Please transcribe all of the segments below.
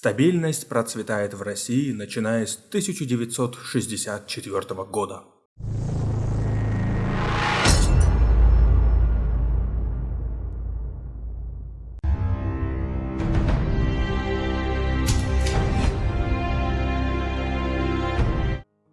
Стабильность процветает в России, начиная с 1964 года.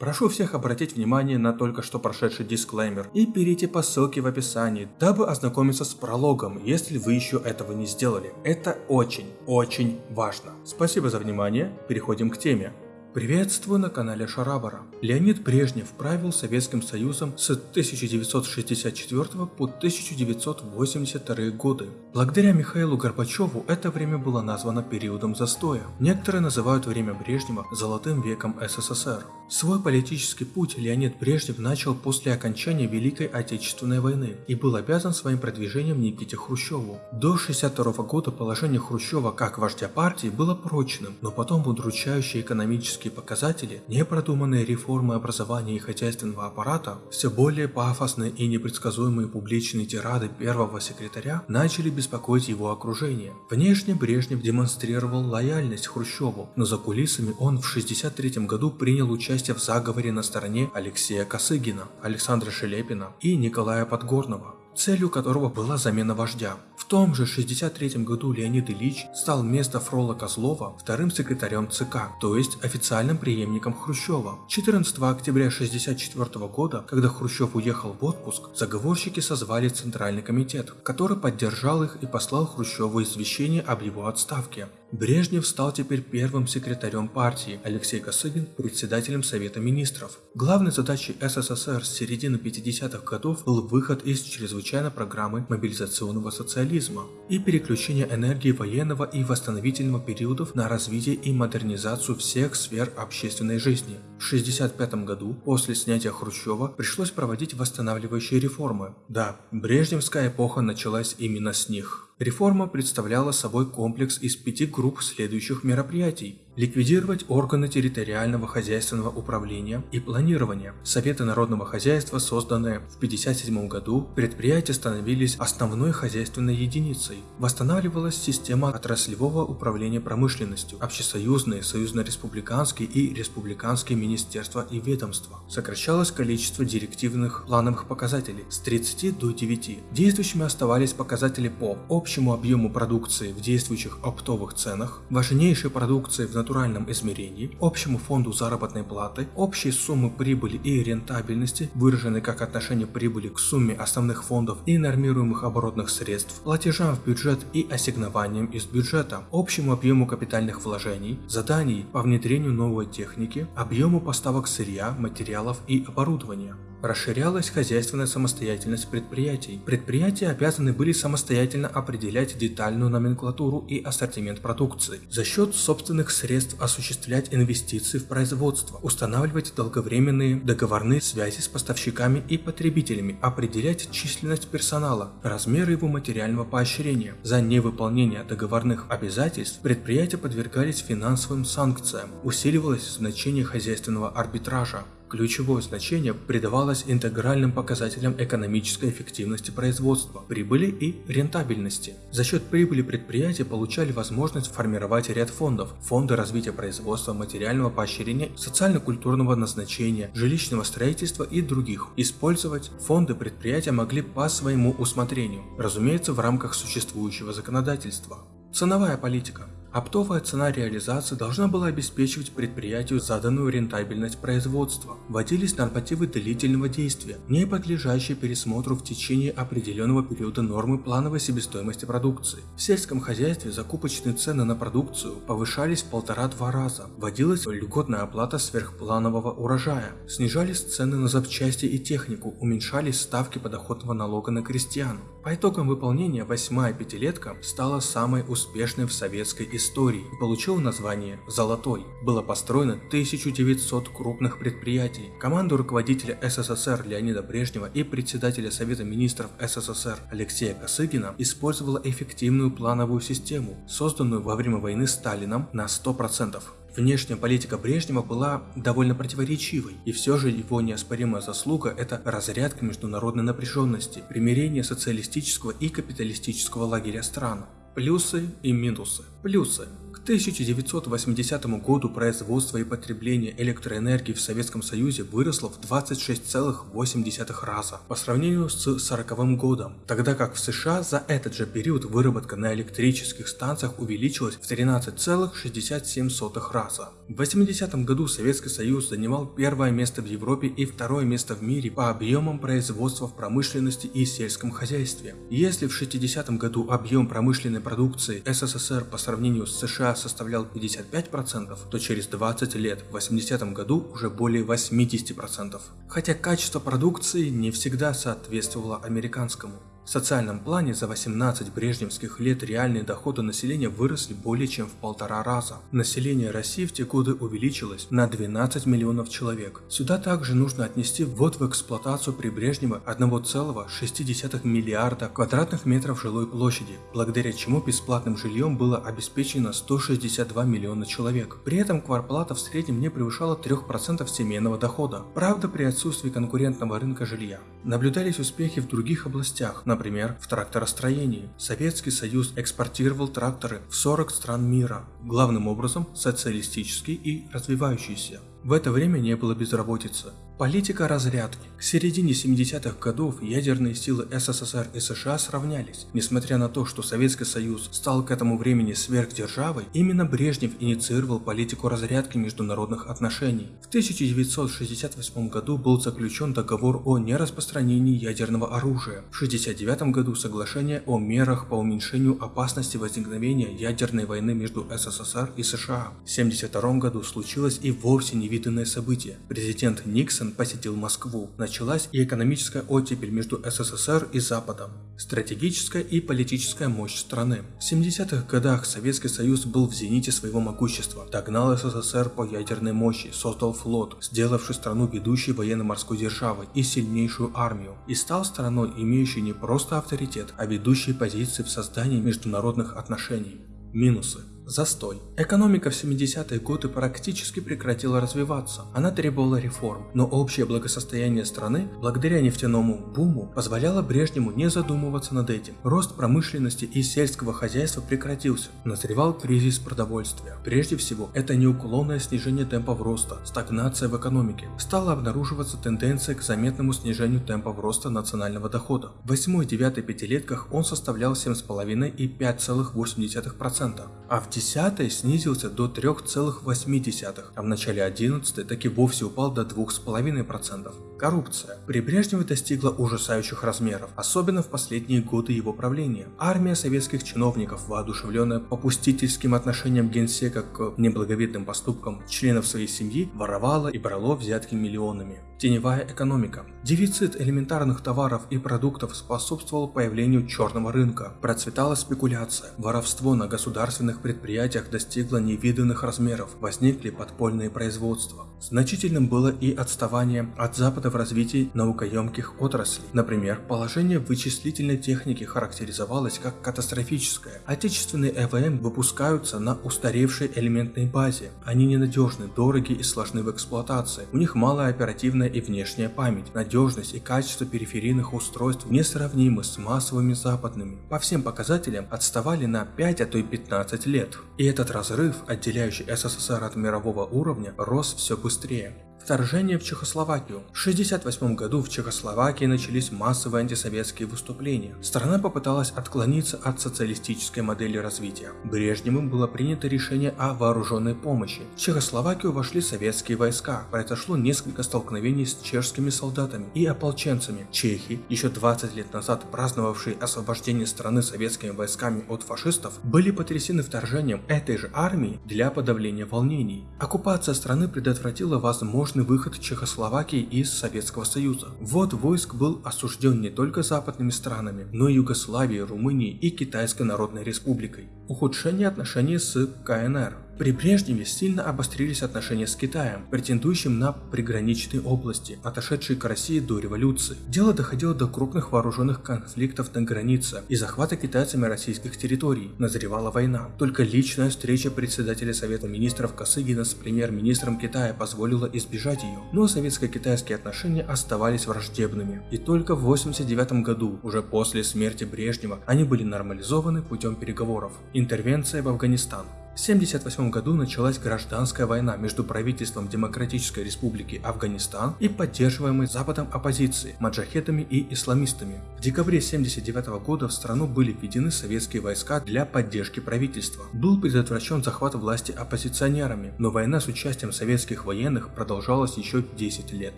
Прошу всех обратить внимание на только что прошедший дисклеймер и перейти по ссылке в описании, дабы ознакомиться с прологом, если вы еще этого не сделали. Это очень, очень важно. Спасибо за внимание, переходим к теме. Приветствую на канале Шарабара. Леонид Брежнев правил Советским Союзом с 1964 по 1982 годы. Благодаря Михаилу Горбачеву это время было названо периодом застоя. Некоторые называют время Брежнева «золотым веком СССР». Свой политический путь Леонид Брежнев начал после окончания Великой Отечественной войны и был обязан своим продвижением Никите Хрущеву. До 1962 года положение Хрущева как вождя партии было прочным, но потом удручающие экономические показатели, непродуманные реформы образования и хозяйственного аппарата, все более пафосные и непредсказуемые публичные тирады первого секретаря начали беспокоить его окружение. Внешне Брежнев демонстрировал лояльность Хрущеву, но за кулисами он в 1963 году принял участие в заговоре на стороне Алексея Косыгина, Александра Шелепина и Николая Подгорного, целью которого была замена вождя. Том же 63 году Леонид Ильич стал вместо Фрола Козлова вторым секретарем ЦК, то есть официальным преемником Хрущева. 14 октября 64 года, когда Хрущев уехал в отпуск, заговорщики созвали Центральный комитет, который поддержал их и послал Хрущеву извещение об его отставке. Брежнев стал теперь первым секретарем партии, Алексей Косыгин – председателем Совета Министров. Главной задачей СССР с середины 50-х годов был выход из чрезвычайной программы мобилизационного социализма и переключение энергии военного и восстановительного периодов на развитие и модернизацию всех сфер общественной жизни. В 1965 году, после снятия Хрущева, пришлось проводить восстанавливающие реформы. Да, Брежневская эпоха началась именно с них. Реформа представляла собой комплекс из пяти групп следующих мероприятий ликвидировать органы территориального хозяйственного управления и планирования. Советы народного хозяйства, созданные в 1957 году, предприятия становились основной хозяйственной единицей. Восстанавливалась система отраслевого управления промышленностью, общесоюзные, союзно-республиканские и республиканские министерства и ведомства. Сокращалось количество директивных плановых показателей с 30 до 9. Действующими оставались показатели по общему объему продукции в действующих оптовых ценах, важнейшей продукции в натуральном измерении, общему фонду заработной платы, общей суммы прибыли и рентабельности, выраженной как отношение прибыли к сумме основных фондов и нормируемых оборотных средств, платежам в бюджет и ассигнованиям из бюджета, общему объему капитальных вложений, заданий по внедрению новой техники, объему поставок сырья, материалов и оборудования. Расширялась хозяйственная самостоятельность предприятий. Предприятия обязаны были самостоятельно определять детальную номенклатуру и ассортимент продукции, за счет собственных средств осуществлять инвестиции в производство, устанавливать долговременные договорные связи с поставщиками и потребителями, определять численность персонала, размеры его материального поощрения. За невыполнение договорных обязательств предприятия подвергались финансовым санкциям, усиливалось значение хозяйственного арбитража. Ключевое значение придавалось интегральным показателям экономической эффективности производства, прибыли и рентабельности. За счет прибыли предприятия получали возможность формировать ряд фондов, фонды развития производства, материального поощрения, социально-культурного назначения, жилищного строительства и других. Использовать фонды предприятия могли по своему усмотрению, разумеется в рамках существующего законодательства. Ценовая политика. Оптовая цена реализации должна была обеспечивать предприятию заданную рентабельность производства. Вводились нормативы длительного действия, не подлежащие пересмотру в течение определенного периода нормы плановой себестоимости продукции. В сельском хозяйстве закупочные цены на продукцию повышались в полтора-два раза. Вводилась льготная оплата сверхпланового урожая. Снижались цены на запчасти и технику, уменьшались ставки подоходного налога на крестьян. По итогам выполнения восьмая пятилетка стала самой успешной в советской истории и получила название «Золотой». Было построено 1900 крупных предприятий. Команду руководителя СССР Леонида Брежнева и председателя Совета министров СССР Алексея Косыгина использовала эффективную плановую систему, созданную во время войны Сталином на 100%. Внешняя политика Брежнева была довольно противоречивой, и все же его неоспоримая заслуга – это разрядка международной напряженности, примирение социалистического и капиталистического лагеря стран. Плюсы и минусы. Плюсы. К 1980 году производство и потребление электроэнергии в Советском Союзе выросло в 26,8 раза по сравнению с 1940 годом, тогда как в США за этот же период выработка на электрических станциях увеличилась в 13,67 раза. В 80 году Советский Союз занимал первое место в Европе и второе место в мире по объемам производства в промышленности и сельском хозяйстве. Если в 60 году объем промышленной продукции СССР по сравнению с США составлял 55%, то через 20 лет, в 80 году, уже более 80%. Хотя качество продукции не всегда соответствовало американскому. В социальном плане за 18 брежневских лет реальные доходы населения выросли более чем в полтора раза. Население России в те годы увеличилось на 12 миллионов человек. Сюда также нужно отнести ввод в эксплуатацию при Брежнево 1,6 миллиарда квадратных метров жилой площади, благодаря чему бесплатным жильем было обеспечено 162 миллиона человек. При этом кварплата в среднем не превышала 3% семейного дохода. Правда, при отсутствии конкурентного рынка жилья. Наблюдались успехи в других областях, например, в тракторостроении. Советский Союз экспортировал тракторы в 40 стран мира, главным образом социалистические и развивающиеся. В это время не было безработицы. Политика разрядки. К середине 70-х годов ядерные силы СССР и США сравнялись. Несмотря на то, что Советский Союз стал к этому времени сверхдержавой, именно Брежнев инициировал политику разрядки международных отношений. В 1968 году был заключен договор о нераспространении ядерного оружия. В 1969 году соглашение о мерах по уменьшению опасности возникновения ядерной войны между СССР и США. В 1972 году случилось и вовсе невиданное событие. Президент Никсон Ельцин посетил Москву, началась и экономическая оттепель между СССР и Западом, стратегическая и политическая мощь страны. В 70-х годах Советский Союз был в зените своего могущества, догнал СССР по ядерной мощи, создал флот, сделавший страну ведущей военно-морской державой и сильнейшую армию, и стал страной, имеющей не просто авторитет, а ведущей позиции в создании международных отношений. Минусы Застой. Экономика в 70-е годы практически прекратила развиваться. Она требовала реформ, но общее благосостояние страны, благодаря нефтяному буму, позволяло Брежнему не задумываться над этим. Рост промышленности и сельского хозяйства прекратился. Назревал кризис продовольствия. Прежде всего, это неуклонное снижение темпов роста, стагнация в экономике. Стала обнаруживаться тенденция к заметному снижению темпов роста национального дохода. В 8-9 пятилетках он составлял 7,5 и 5,8%, а в 10 снизился до 3,8, а в начале 11 таки вовсе упал до 2,5%. Коррупция. При Брежневе достигла ужасающих размеров, особенно в последние годы его правления. Армия советских чиновников, воодушевленная попустительским отношением генсека к неблаговидным поступкам членов своей семьи, воровала и брала взятки миллионами. Теневая экономика. Дефицит элементарных товаров и продуктов способствовал появлению черного рынка. Процветала спекуляция. Воровство на государственных предприятиях достигло невиданных размеров. Возникли подпольные производства. Значительным было и отставание от Запада в развитии наукоемких отраслей. Например, положение вычислительной техники характеризовалось как катастрофическое. Отечественные ЭВМ выпускаются на устаревшей элементной базе. Они ненадежны, дороги и сложны в эксплуатации. У них малая оперативная и внешняя память. Надежность и качество периферийных устройств несравнимы с массовыми западными. По всем показателям отставали на 5, а то и 15 лет. И этот разрыв, отделяющий СССР от мирового уровня, рос все быстрее быстрее. Вторжение в Чехословакию. В 1968 году в Чехословакии начались массовые антисоветские выступления. Страна попыталась отклониться от социалистической модели развития. Брежневым было принято решение о вооруженной помощи. В Чехословакию вошли советские войска. Произошло несколько столкновений с чешскими солдатами и ополченцами. Чехи, еще 20 лет назад праздновавшие освобождение страны советскими войсками от фашистов, были потрясены вторжением этой же армии для подавления волнений. Оккупация страны предотвратила возможность успешный выход Чехословакии из Советского Союза. Ввод войск был осужден не только западными странами, но и Югославией, Румынией и Китайской Народной Республикой. Ухудшение отношений с КНР. При Брежневе сильно обострились отношения с Китаем, претендующим на приграничные области, отошедшие к России до революции. Дело доходило до крупных вооруженных конфликтов на границе и захвата китайцами российских территорий. Назревала война. Только личная встреча председателя Совета Министров Косыгина с премьер-министром Китая позволила избежать ее. Но советско-китайские отношения оставались враждебными. И только в 1989 году, уже после смерти Брежнева, они были нормализованы путем переговоров. Интервенция в Афганистан. В 1978 году началась гражданская война между правительством Демократической Республики Афганистан и поддерживаемой Западом оппозиции, маджахетами и исламистами. В декабре 1979 года в страну были введены советские войска для поддержки правительства. Был предотвращен захват власти оппозиционерами, но война с участием советских военных продолжалась еще 10 лет.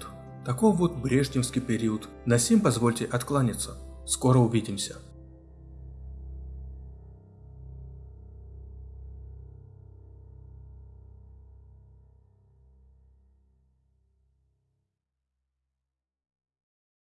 Таков вот брежневский период. На сим позвольте откланяться. Скоро увидимся.